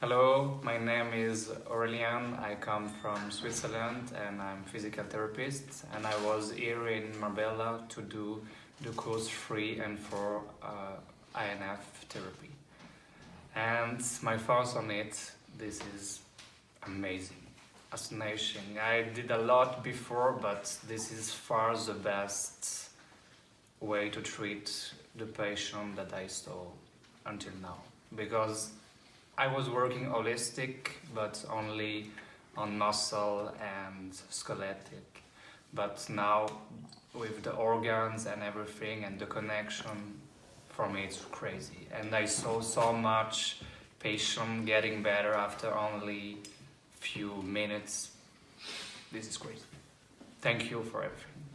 Hello, my name is Aurélien. I come from Switzerland and I'm physical therapist and I was here in Marbella to do the course free and for uh, INF therapy. And my thoughts on it, this is amazing, astonishing. I did a lot before, but this is far the best way to treat the patient that I saw until now. Because I was working holistic, but only on muscle and skeletic. But now, with the organs and everything and the connection, for me it's crazy. And I saw so much patient getting better after only few minutes. This is crazy. Thank you for everything.